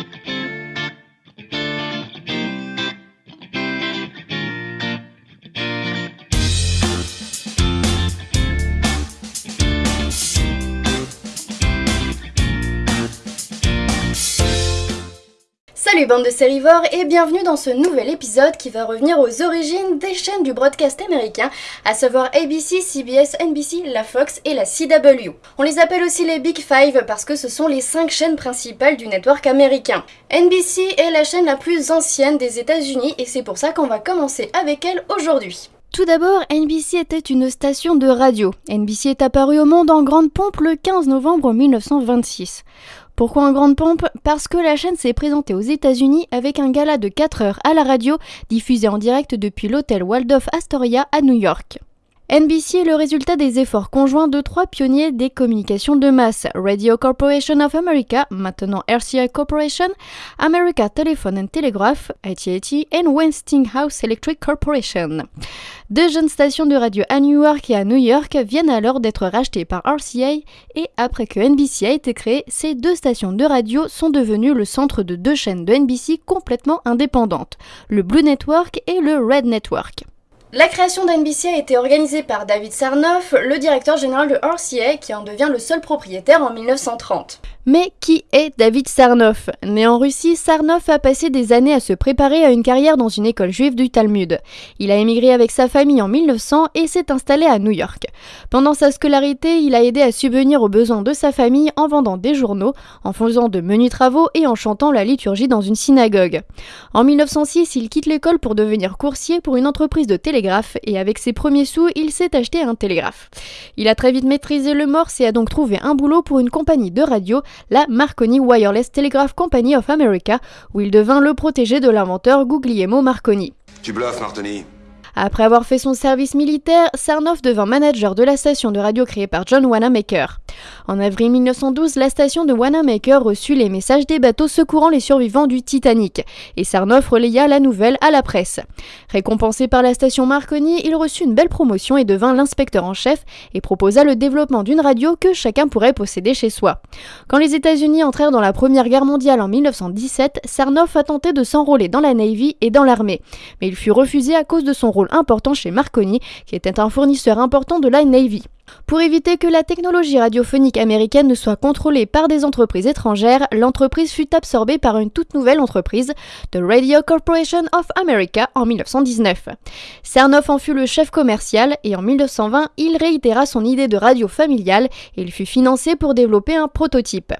Thank you. Salut bande de sérivores et bienvenue dans ce nouvel épisode qui va revenir aux origines des chaînes du broadcast américain, à savoir ABC, CBS, NBC, la Fox et la CW. On les appelle aussi les Big Five parce que ce sont les 5 chaînes principales du network américain. NBC est la chaîne la plus ancienne des États-Unis et c'est pour ça qu'on va commencer avec elle aujourd'hui. Tout d'abord, NBC était une station de radio. NBC est apparue au monde en grande pompe le 15 novembre 1926. Pourquoi en grande pompe? Parce que la chaîne s'est présentée aux États-Unis avec un gala de 4 heures à la radio, diffusé en direct depuis l'hôtel Waldorf Astoria à New York. NBC est le résultat des efforts conjoints de trois pionniers des communications de masse, Radio Corporation of America, maintenant RCI Corporation, America Telephone and Telegraph, AT&T, et Westinghouse Electric Corporation. Deux jeunes stations de radio à New York et à New York viennent alors d'être rachetées par RCA et après que NBC a été créée, ces deux stations de radio sont devenues le centre de deux chaînes de NBC complètement indépendantes, le Blue Network et le Red Network. La création d'NBC a été organisée par David Sarnoff, le directeur général de RCA, qui en devient le seul propriétaire en 1930. Mais qui est David Sarnoff? Né en Russie, Sarnoff a passé des années à se préparer à une carrière dans une école juive du Talmud. Il a émigré avec sa famille en 1900 et s'est installé à New York. Pendant sa scolarité, il a aidé à subvenir aux besoins de sa famille en vendant des journaux, en faisant de menus travaux et en chantant la liturgie dans une synagogue. En 1906, il quitte l'école pour devenir coursier pour une entreprise de télégraphe et avec ses premiers sous, il s'est acheté un télégraphe. Il a très vite maîtrisé le morse et a donc trouvé un boulot pour une compagnie de radio la Marconi Wireless Telegraph Company of America, où il devint le protégé de l'inventeur Guglielmo Marconi. Tu bluffes, Martoni. Après avoir fait son service militaire, Sarnoff devint manager de la station de radio créée par John Wanamaker. En avril 1912, la station de Wanamaker reçut les messages des bateaux secourant les survivants du Titanic, et Sarnoff relaya la nouvelle à la presse. Récompensé par la station Marconi, il reçut une belle promotion et devint l'inspecteur en chef et proposa le développement d'une radio que chacun pourrait posséder chez soi. Quand les États-Unis entrèrent dans la Première Guerre mondiale en 1917, Sarnoff a tenté de s'enrôler dans la Navy et dans l'armée, mais il fut refusé à cause de son rôle important chez Marconi, qui était un fournisseur important de la Navy. Pour éviter que la technologie radiophonique américaine ne soit contrôlée par des entreprises étrangères, l'entreprise fut absorbée par une toute nouvelle entreprise, The Radio Corporation of America, en 1919. Cernoff en fut le chef commercial et en 1920, il réitéra son idée de radio familiale et il fut financé pour développer un prototype.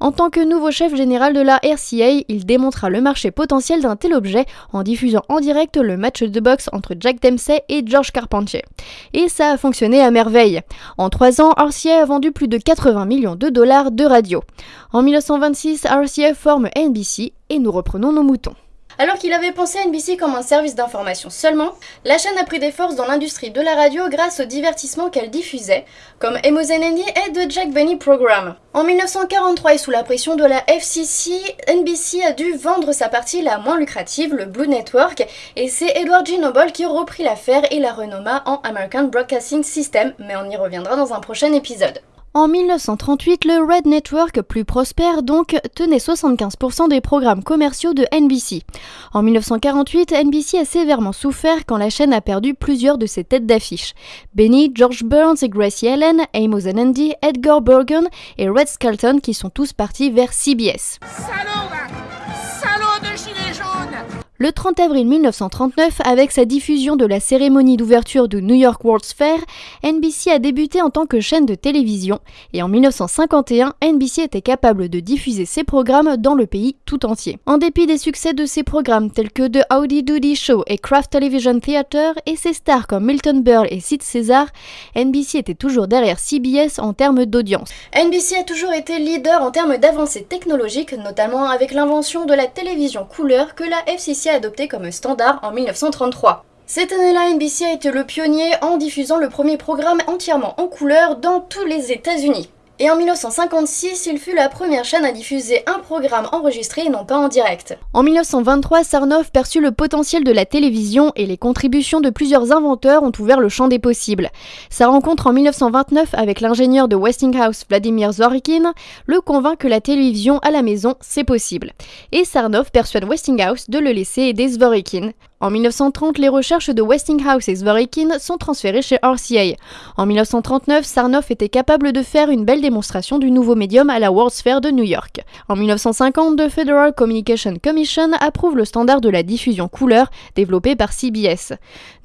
En tant que nouveau chef général de la RCA, il démontra le marché potentiel d'un tel objet en diffusant en direct le match de boxe entre Jack Dempsey et George Carpentier. Et ça a fonctionné à merveille. En trois ans, RCA a vendu plus de 80 millions de dollars de radio. En 1926, RCA forme NBC et nous reprenons nos moutons. Alors qu'il avait pensé à NBC comme un service d'information seulement, la chaîne a pris des forces dans l'industrie de la radio grâce au divertissement qu'elle diffusait, comme Emozenendi et The Jack Benny Program. En 1943 et sous la pression de la FCC, NBC a dû vendre sa partie la moins lucrative, le Blue Network, et c'est Edward G. Noble qui reprit l'affaire et la renomma en American Broadcasting System, mais on y reviendra dans un prochain épisode. En 1938, le Red Network, plus prospère donc, tenait 75% des programmes commerciaux de NBC. En 1948, NBC a sévèrement souffert quand la chaîne a perdu plusieurs de ses têtes d'affiche. Benny, George Burns et Gracie Allen, Amos Andy, Edgar Bergen et Red Skelton qui sont tous partis vers CBS. Le 30 avril 1939, avec sa diffusion de la cérémonie d'ouverture du New York World's Fair, NBC a débuté en tant que chaîne de télévision et en 1951, NBC était capable de diffuser ses programmes dans le pays tout entier. En dépit des succès de ses programmes tels que The Howdy Doody Show et Kraft Television Theater et ses stars comme Milton Berle et Sid César, NBC était toujours derrière CBS en termes d'audience. NBC a toujours été leader en termes d'avancées technologiques, notamment avec l'invention de la télévision couleur que la FCC adopté comme standard en 1933. Cette année-là, NBC a été le pionnier en diffusant le premier programme entièrement en couleur dans tous les États-Unis. Et en 1956, il fut la première chaîne à diffuser un programme enregistré et non pas en direct. En 1923, Sarnoff perçut le potentiel de la télévision et les contributions de plusieurs inventeurs ont ouvert le champ des possibles. Sa rencontre en 1929 avec l'ingénieur de Westinghouse Vladimir Zworykin le convainc que la télévision à la maison, c'est possible. Et Sarnoff persuade Westinghouse de le laisser aider Zworykin. En 1930, les recherches de Westinghouse et Zworykin sont transférées chez RCA. En 1939, Sarnoff était capable de faire une belle démonstration du nouveau médium à la World's Fair de New York. En 1950, the Federal Communication Commission approuve le standard de la diffusion couleur développé par CBS.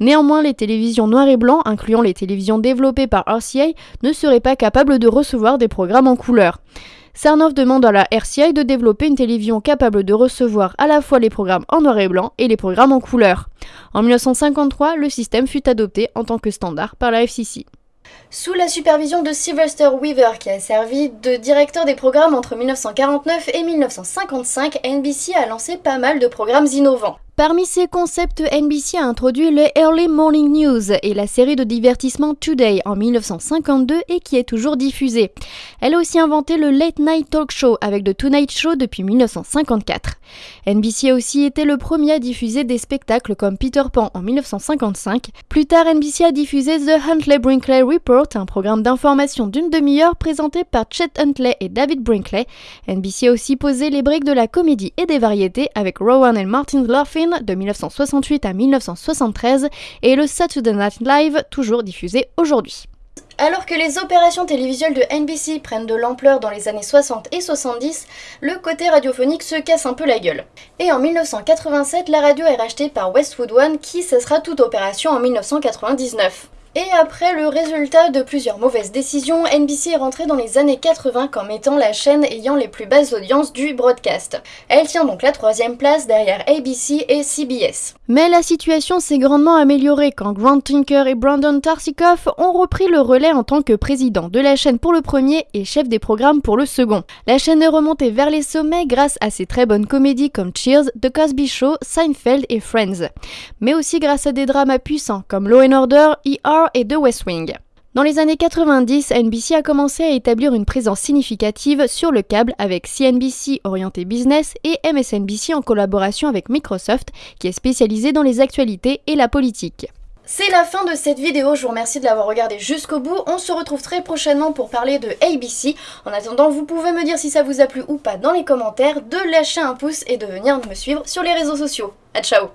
Néanmoins, les télévisions noir et blanc, incluant les télévisions développées par RCA, ne seraient pas capables de recevoir des programmes en couleur. Sarnoff demande à la RCI de développer une télévision capable de recevoir à la fois les programmes en noir et blanc et les programmes en couleur. En 1953, le système fut adopté en tant que standard par la FCC. Sous la supervision de Sylvester Weaver, qui a servi de directeur des programmes entre 1949 et 1955, NBC a lancé pas mal de programmes innovants. Parmi ces concepts, NBC a introduit le Early Morning News et la série de divertissement Today en 1952 et qui est toujours diffusée. Elle a aussi inventé le Late Night Talk Show avec The Tonight Show depuis 1954. NBC a aussi été le premier à diffuser des spectacles comme Peter Pan en 1955. Plus tard, NBC a diffusé The Huntley Brinkley Report, un programme d'information d'une demi-heure présenté par Chet Huntley et David Brinkley. NBC a aussi posé les briques de la comédie et des variétés avec Rowan et Martin Laughlin de 1968 à 1973 et le Saturday Night Live toujours diffusé aujourd'hui. Alors que les opérations télévisuelles de NBC prennent de l'ampleur dans les années 60 et 70, le côté radiophonique se casse un peu la gueule. Et en 1987, la radio est rachetée par Westwood One qui cessera toute opération en 1999. Et après le résultat de plusieurs mauvaises décisions, NBC est rentrée dans les années 80 comme étant la chaîne ayant les plus basses audiences du broadcast. Elle tient donc la troisième place derrière ABC et CBS. Mais la situation s'est grandement améliorée quand Grant Tinker et Brandon Tarsikoff ont repris le relais en tant que président de la chaîne pour le premier et chef des programmes pour le second. La chaîne est remontée vers les sommets grâce à ses très bonnes comédies comme Cheers, The Cosby Show, Seinfeld et Friends. Mais aussi grâce à des dramas puissants comme Law and Order, ER et de West Wing. Dans les années 90, NBC a commencé à établir une présence significative sur le câble avec CNBC orienté business et MSNBC en collaboration avec Microsoft qui est spécialisé dans les actualités et la politique. C'est la fin de cette vidéo, je vous remercie de l'avoir regardé jusqu'au bout. On se retrouve très prochainement pour parler de ABC. En attendant, vous pouvez me dire si ça vous a plu ou pas dans les commentaires, de lâcher un pouce et de venir me suivre sur les réseaux sociaux. A ciao